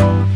Bye.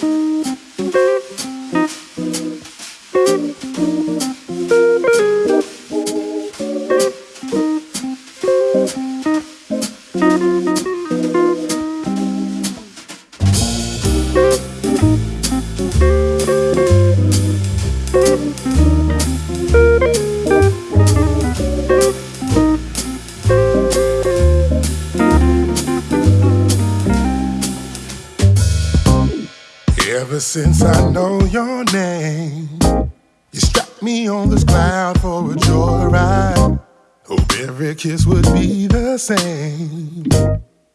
Since every kiss would be the same.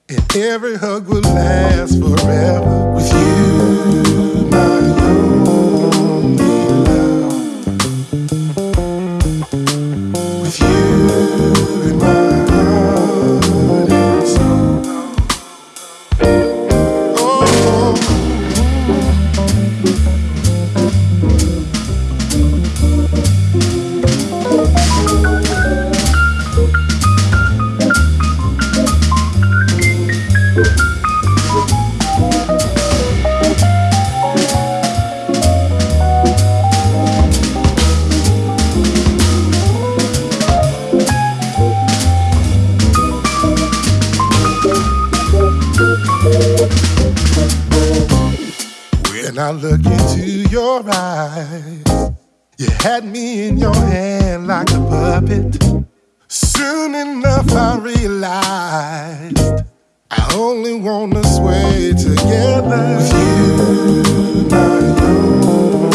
And every hug would last forever with you, my only I look into your eyes, you had me in your hand like a puppet. Soon enough, I realized I only wanna sway together with you, my only.